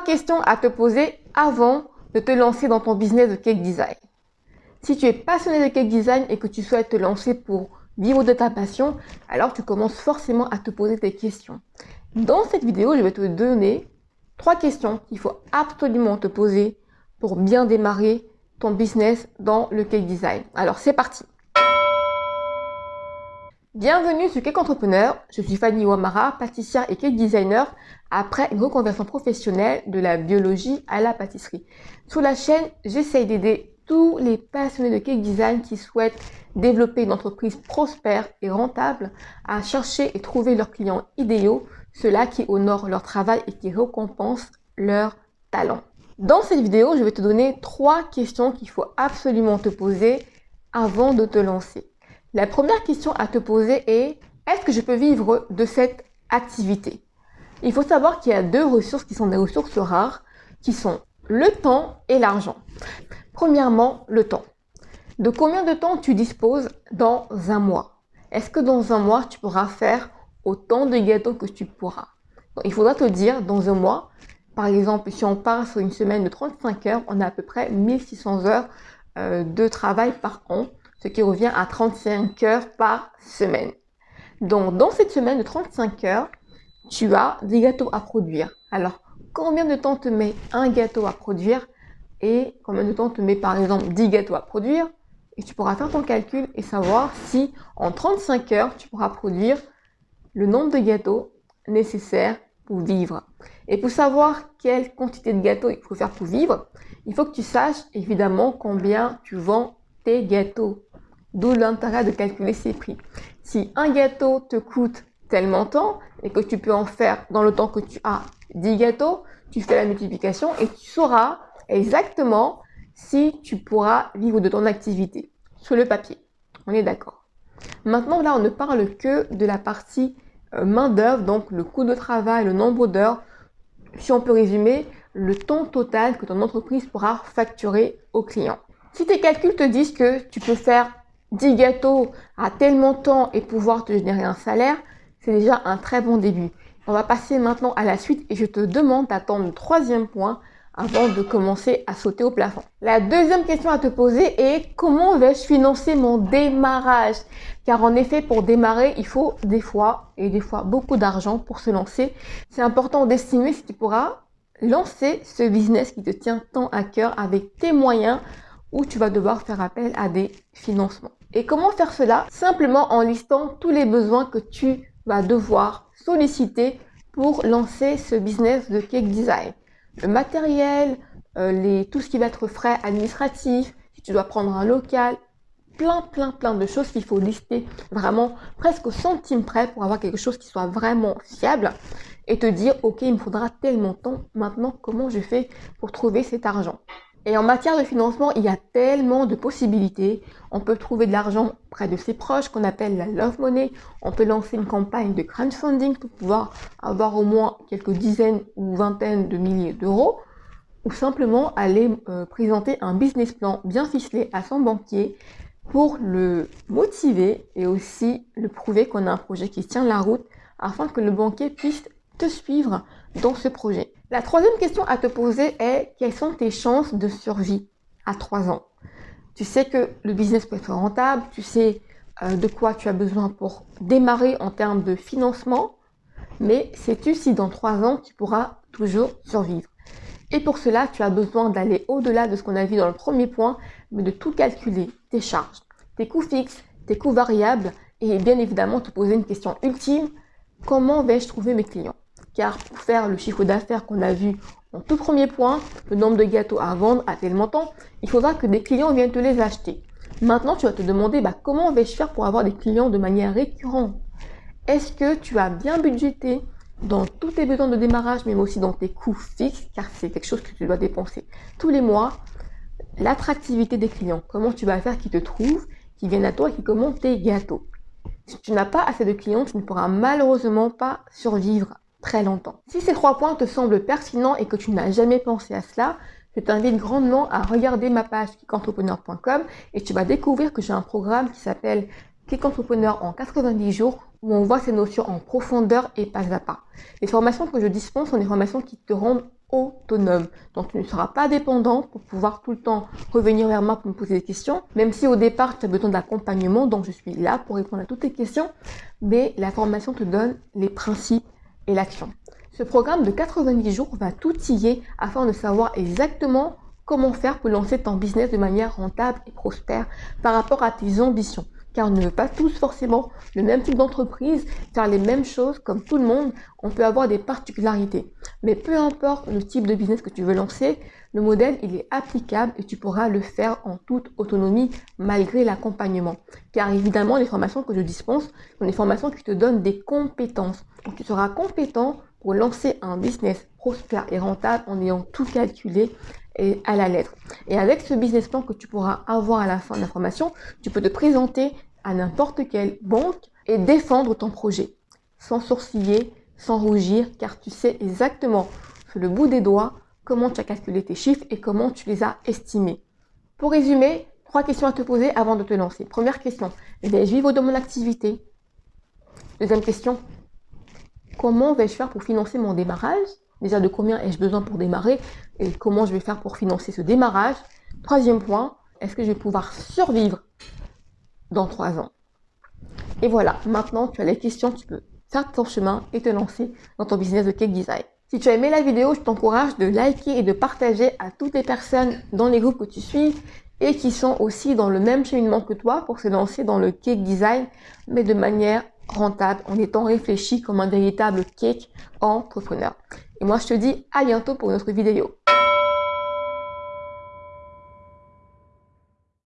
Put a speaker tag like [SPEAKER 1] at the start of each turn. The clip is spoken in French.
[SPEAKER 1] Questions à te poser avant de te lancer dans ton business de cake design. Si tu es passionné de cake design et que tu souhaites te lancer pour vivre de ta passion, alors tu commences forcément à te poser des questions. Dans cette vidéo, je vais te donner trois questions qu'il faut absolument te poser pour bien démarrer ton business dans le cake design. Alors c'est parti Bienvenue sur Cake Entrepreneur, je suis Fanny Ouamara, pâtissière et cake designer après une reconversion professionnelle de la biologie à la pâtisserie. Sur la chaîne, j'essaye d'aider tous les passionnés de cake design qui souhaitent développer une entreprise prospère et rentable à chercher et trouver leurs clients idéaux, ceux-là qui honorent leur travail et qui récompensent leur talent. Dans cette vidéo, je vais te donner trois questions qu'il faut absolument te poser avant de te lancer. La première question à te poser est, est-ce que je peux vivre de cette activité? Il faut savoir qu'il y a deux ressources qui sont des ressources rares, qui sont le temps et l'argent. Premièrement, le temps. De combien de temps tu disposes dans un mois? Est-ce que dans un mois, tu pourras faire autant de gâteaux que tu pourras? Il faudra te dire, dans un mois, par exemple, si on part sur une semaine de 35 heures, on a à peu près 1600 heures euh, de travail par an ce qui revient à 35 heures par semaine. Donc, dans cette semaine de 35 heures, tu as des gâteaux à produire. Alors, combien de temps te met un gâteau à produire et combien de temps te met par exemple 10 gâteaux à produire et tu pourras faire ton calcul et savoir si en 35 heures, tu pourras produire le nombre de gâteaux nécessaires pour vivre. Et pour savoir quelle quantité de gâteaux il faut faire pour vivre, il faut que tu saches évidemment combien tu vends tes gâteaux. D'où l'intérêt de calculer ses prix. Si un gâteau te coûte tellement temps et que tu peux en faire dans le temps que tu as 10 gâteaux, tu fais la multiplication et tu sauras exactement si tu pourras vivre de ton activité sur le papier. On est d'accord. Maintenant, là, on ne parle que de la partie euh, main d'œuvre, donc le coût de travail, le nombre d'heures. Si on peut résumer, le temps total que ton entreprise pourra facturer au client. Si tes calculs te disent que tu peux faire 10 gâteaux à tel montant et pouvoir te générer un salaire, c'est déjà un très bon début. On va passer maintenant à la suite et je te demande d'attendre le troisième point avant de commencer à sauter au plafond. La deuxième question à te poser est comment vais-je financer mon démarrage? Car en effet, pour démarrer, il faut des fois et des fois beaucoup d'argent pour se lancer. C'est important d'estimer si tu pourras lancer ce business qui te tient tant à cœur avec tes moyens ou tu vas devoir faire appel à des financements. Et comment faire cela Simplement en listant tous les besoins que tu vas devoir solliciter pour lancer ce business de cake design. Le matériel, euh, tout ce qui va être frais administratifs, si tu dois prendre un local, plein, plein, plein de choses qu'il faut lister vraiment presque au centime près pour avoir quelque chose qui soit vraiment fiable et te dire, ok, il me faudra tellement de temps, maintenant comment je fais pour trouver cet argent? Et en matière de financement, il y a tellement de possibilités. On peut trouver de l'argent près de ses proches, qu'on appelle la love money. On peut lancer une campagne de crowdfunding pour pouvoir avoir au moins quelques dizaines ou vingtaines de milliers d'euros. Ou simplement aller euh, présenter un business plan bien ficelé à son banquier pour le motiver et aussi le prouver qu'on a un projet qui tient la route afin que le banquier puisse te suivre dans ce projet. La troisième question à te poser est quelles sont tes chances de survie à 3 ans? Tu sais que le business peut être rentable, tu sais euh, de quoi tu as besoin pour démarrer en termes de financement, mais sais-tu si dans 3 ans tu pourras toujours survivre? Et pour cela, tu as besoin d'aller au-delà de ce qu'on a vu dans le premier point, mais de tout calculer, tes charges, tes coûts fixes, tes coûts variables, et bien évidemment te poser une question ultime, comment vais-je trouver mes clients? Car pour faire le chiffre d'affaires qu'on a vu en tout premier point, le nombre de gâteaux à vendre à tel montant, il faudra que des clients viennent te les acheter. Maintenant, tu vas te demander bah, comment vais-je faire pour avoir des clients de manière récurrente? Est-ce que tu as bien budgété dans tous tes besoins de démarrage, mais aussi dans tes coûts fixes, car c'est quelque chose que tu dois dépenser tous les mois, l'attractivité des clients, comment tu vas faire qu'ils te trouvent, qu'ils viennent à toi et qu'ils commandent tes gâteaux? Si tu n'as pas assez de clients, tu ne pourras malheureusement pas survivre très longtemps. Si ces trois points te semblent pertinents et que tu n'as jamais pensé à cela, je t'invite grandement à regarder ma page kickentrepreneur.com et tu vas découvrir que j'ai un programme qui s'appelle Kick Entrepreneur en 90 jours où on voit ces notions en profondeur et pas à pas. Les formations que je dispense sont des formations qui te rendent autonome. Donc tu ne seras pas dépendant pour pouvoir tout le temps revenir vers moi pour me poser des questions. Même si au départ tu as besoin d'accompagnement, donc je suis là pour répondre à toutes tes questions. Mais la formation te donne les principes et l'action. Ce programme de 90 jours va t'outiller afin de savoir exactement comment faire pour lancer ton business de manière rentable et prospère par rapport à tes ambitions car on ne veut pas tous forcément le même type d'entreprise, faire les mêmes choses comme tout le monde, on peut avoir des particularités. Mais peu importe le type de business que tu veux lancer, le modèle il est applicable et tu pourras le faire en toute autonomie malgré l'accompagnement. Car évidemment, les formations que je dispense sont des formations qui te donnent des compétences. Donc tu seras compétent pour lancer un business prospère et rentable en ayant tout calculé et à la lettre. Et avec ce business plan que tu pourras avoir à la fin de la formation, tu peux te présenter à n'importe quelle banque et défendre ton projet sans sourciller, sans rougir, car tu sais exactement sur le bout des doigts comment tu as calculé tes chiffres et comment tu les as estimés. Pour résumer, trois questions à te poser avant de te lancer. Première question, vais-je vivre de mon activité Deuxième question, comment vais-je faire pour financer mon démarrage? Déjà, de combien ai-je besoin pour démarrer? Et comment je vais faire pour financer ce démarrage? Troisième point, est-ce que je vais pouvoir survivre dans trois ans? Et voilà, maintenant tu as les questions, tu peux faire ton chemin et te lancer dans ton business de cake design. Si tu as aimé la vidéo, je t'encourage de liker et de partager à toutes les personnes dans les groupes que tu suis et qui sont aussi dans le même cheminement que toi pour se lancer dans le cake design, mais de manière rentable, en étant réfléchi comme un véritable cake entrepreneur. Et moi, je te dis à bientôt pour une autre vidéo.